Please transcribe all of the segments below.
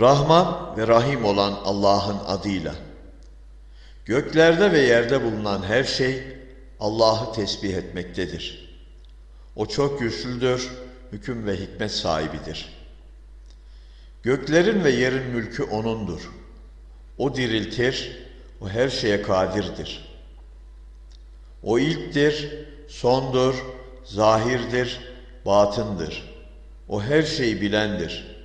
Rahman ve Rahim olan Allah'ın adıyla. Göklerde ve yerde bulunan her şey Allah'ı tesbih etmektedir. O çok güçlüdür, hüküm ve hikmet sahibidir. Göklerin ve yerin mülkü O'nundur. O diriltir, o her şeye kadirdir. O ilktir, sondur, zahirdir, batındır. O her şeyi bilendir.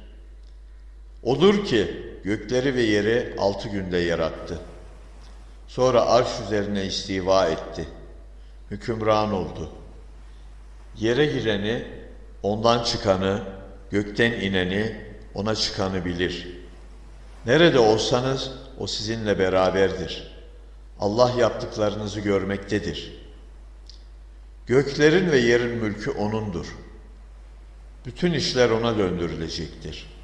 Odur ki gökleri ve yeri altı günde yarattı. Sonra arş üzerine istiva etti. Hükümran oldu. Yere gireni, ondan çıkanı, gökten ineni, ona çıkanı bilir. Nerede olsanız o sizinle beraberdir. Allah yaptıklarınızı görmektedir. Göklerin ve yerin mülkü O'nundur. Bütün işler O'na döndürülecektir.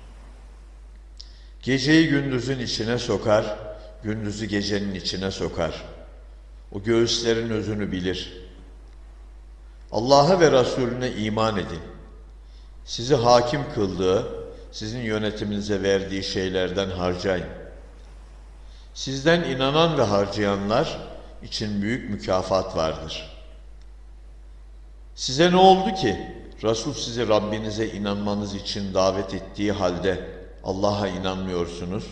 Geceyi gündüzün içine sokar, gündüzü gecenin içine sokar. O göğüslerin özünü bilir. Allah'a ve Resulüne iman edin. Sizi hakim kıldığı, sizin yönetiminize verdiği şeylerden harcayın. Sizden inanan ve harcayanlar için büyük mükafat vardır. Size ne oldu ki Resul sizi Rabbinize inanmanız için davet ettiği halde Allah'a inanmıyorsunuz?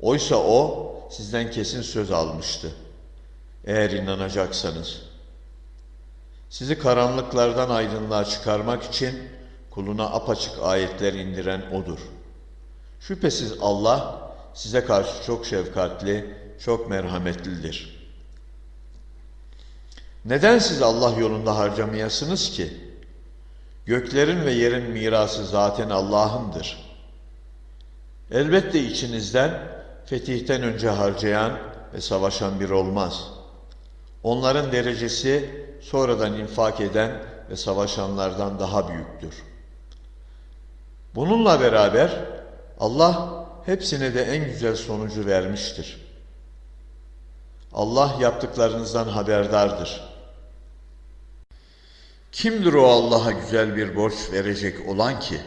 Oysa o sizden kesin söz almıştı. Eğer inanacaksanız. Sizi karanlıklardan aydınlığa çıkarmak için kuluna apaçık ayetler indiren O'dur. Şüphesiz Allah size karşı çok şefkatli, çok merhametlidir. Neden siz Allah yolunda harcamayasınız ki? Göklerin ve yerin mirası zaten Allah'ındır. Elbette içinizden fetihten önce harcayan ve savaşan bir olmaz. Onların derecesi sonradan infak eden ve savaşanlardan daha büyüktür. Bununla beraber Allah hepsine de en güzel sonucu vermiştir. Allah yaptıklarınızdan haberdardır. Kimdir o Allah'a güzel bir borç verecek olan ki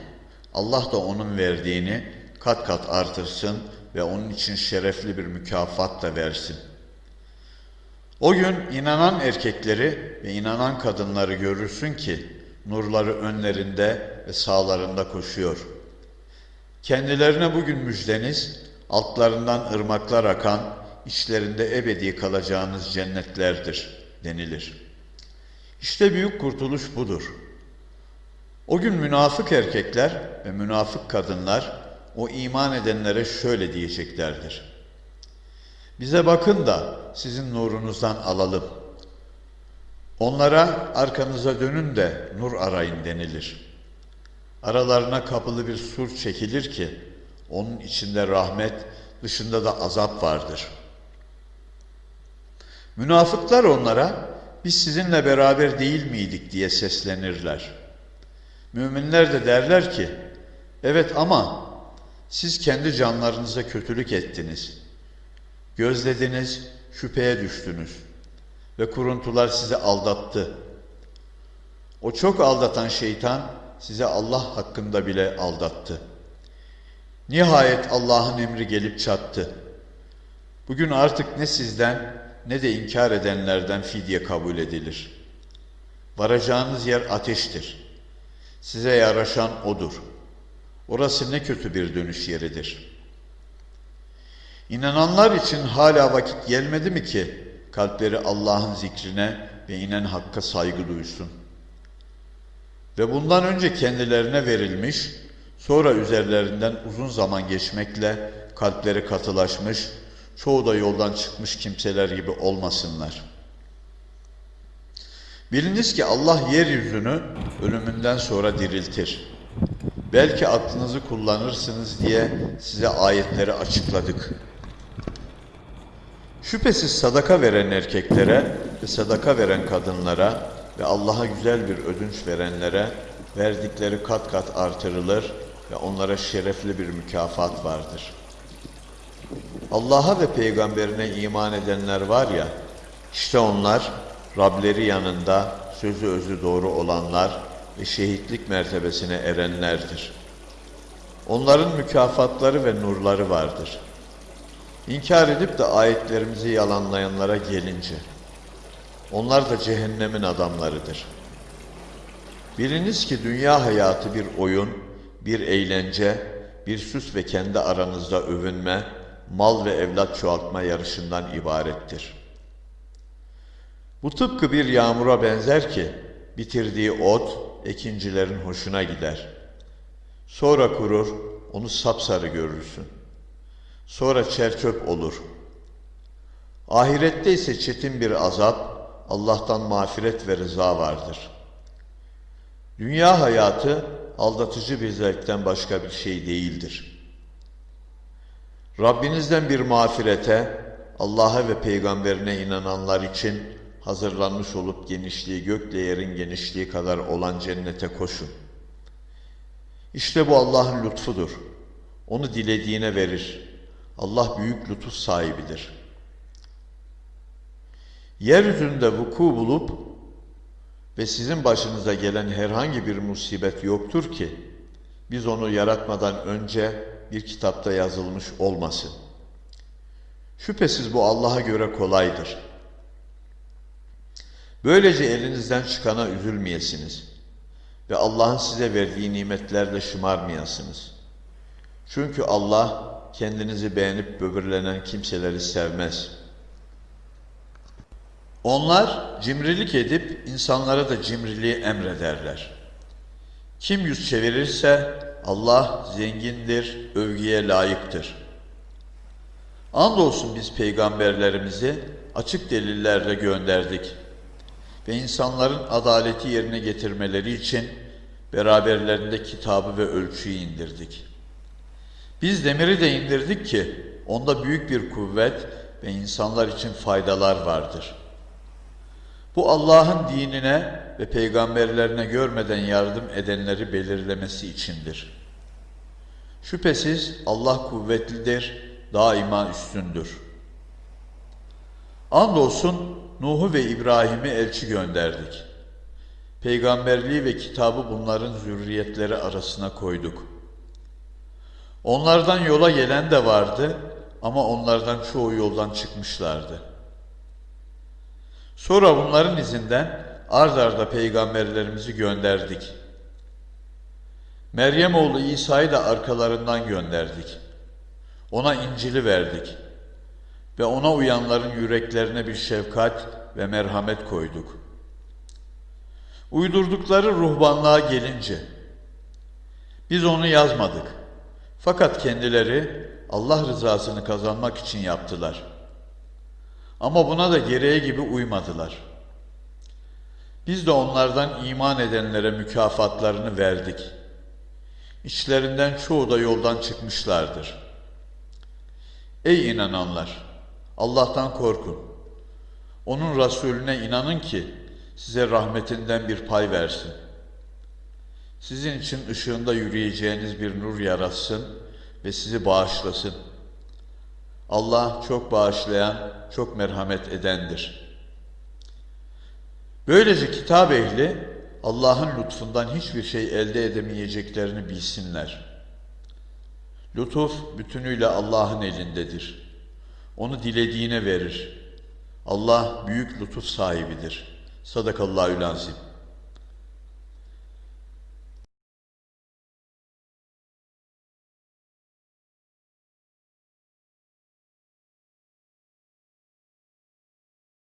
Allah da onun verdiğini kat kat artırsın ve onun için şerefli bir mükafat da versin. O gün inanan erkekleri ve inanan kadınları görürsün ki nurları önlerinde ve sağlarında koşuyor. Kendilerine bugün müjdeniz, altlarından ırmaklar akan, içlerinde ebedi kalacağınız cennetlerdir denilir. İşte büyük kurtuluş budur. O gün münafık erkekler ve münafık kadınlar o iman edenlere şöyle diyeceklerdir. Bize bakın da sizin nurunuzdan alalım. Onlara arkanıza dönün de nur arayın denilir. Aralarına kapılı bir sur çekilir ki onun içinde rahmet, dışında da azap vardır. Münafıklar onlara biz sizinle beraber değil miydik diye seslenirler. Müminler de derler ki evet ama siz kendi canlarınıza kötülük ettiniz. Gözlediniz, şüpheye düştünüz ve kuruntular sizi aldattı. O çok aldatan şeytan size Allah hakkında bile aldattı. Nihayet Allah'ın emri gelip çattı. Bugün artık ne sizden ne de inkar edenlerden fidye kabul edilir. Varacağınız yer ateştir. Size yaraşan odur. Orası ne kötü bir dönüş yeridir. İnananlar için hala vakit gelmedi mi ki kalpleri Allah'ın zikrine ve inen hakka saygı duysun? Ve bundan önce kendilerine verilmiş, sonra üzerlerinden uzun zaman geçmekle kalpleri katılaşmış, çoğu da yoldan çıkmış kimseler gibi olmasınlar. Biliniz ki Allah yeryüzünü ölümünden sonra diriltir. Belki aklınızı kullanırsınız diye size ayetleri açıkladık. Şüphesiz sadaka veren erkeklere ve sadaka veren kadınlara ve Allah'a güzel bir ödünç verenlere verdikleri kat kat artırılır ve onlara şerefli bir mükafat vardır. Allah'a ve peygamberine iman edenler var ya, işte onlar Rableri yanında sözü özü doğru olanlar ve şehitlik mertebesine erenlerdir. Onların mükafatları ve nurları vardır. İnkar edip de ayetlerimizi yalanlayanlara gelince, onlar da cehennemin adamlarıdır. Biliniz ki dünya hayatı bir oyun, bir eğlence, bir süs ve kendi aranızda övünme, mal ve evlat çoğaltma yarışından ibarettir. Bu tıpkı bir yağmura benzer ki, bitirdiği ot, ekincilerin hoşuna gider. Sonra kurur, onu sapsarı görürsün. Sonra çerçöp olur. Ahirette ise çetin bir azap, Allah'tan mağfiret ve rıza vardır. Dünya hayatı aldatıcı bir zevkten başka bir şey değildir. Rabbinizden bir mağfirete, Allah'a ve peygamberine inananlar için hazırlanmış olup genişliği gökle yerin genişliği kadar olan cennete koşun. İşte bu Allah'ın lütfudur. Onu dilediğine verir. Allah büyük lütuf sahibidir. Yeryüzünde vuku bulup ve sizin başınıza gelen herhangi bir musibet yoktur ki biz onu yaratmadan önce bir kitapta yazılmış olmasın. Şüphesiz bu Allah'a göre kolaydır. Böylece elinizden çıkana üzülmeyesiniz ve Allah'ın size verdiği nimetlerle şımarmayasınız. Çünkü Allah kendinizi beğenip böbürlenen kimseleri sevmez. Onlar cimrilik edip insanlara da cimriliği emrederler. Kim yüz çevirirse Allah zengindir, övgüye layıktır. Andolsun biz peygamberlerimizi açık delillerle gönderdik ve insanların adaleti yerine getirmeleri için beraberlerinde kitabı ve ölçüyü indirdik. Biz demiri de indirdik ki onda büyük bir kuvvet ve insanlar için faydalar vardır. Bu Allah'ın dinine ve peygamberlerine görmeden yardım edenleri belirlemesi içindir. Şüphesiz Allah kuvvetlidir, daima üstündür. Andolsun Nuh'u ve İbrahim'i elçi gönderdik. Peygamberliği ve kitabı bunların zürriyetleri arasına koyduk. Onlardan yola gelen de vardı ama onlardan çoğu yoldan çıkmışlardı. Sonra bunların izinden ard arda peygamberlerimizi gönderdik. Meryem oğlu İsa'yı da arkalarından gönderdik. Ona İncil'i verdik ve ona uyanların yüreklerine bir şefkat ve merhamet koyduk. Uydurdukları ruhbanlığa gelince, biz onu yazmadık. Fakat kendileri Allah rızasını kazanmak için yaptılar. Ama buna da gereği gibi uymadılar. Biz de onlardan iman edenlere mükafatlarını verdik. İçlerinden çoğu da yoldan çıkmışlardır. Ey inananlar! Allah'tan korkun. Onun Resulüne inanın ki size rahmetinden bir pay versin. Sizin için ışığında yürüyeceğiniz bir nur yaratsın ve sizi bağışlasın. Allah çok bağışlayan, çok merhamet edendir. Böylece kitap ehli Allah'ın lütfundan hiçbir şey elde edemeyeceklerini bilsinler. Lütuf bütünüyle Allah'ın elindedir. Onu dilediğine verir. Allah büyük lütuf sahibidir. Sadakallahü lazim.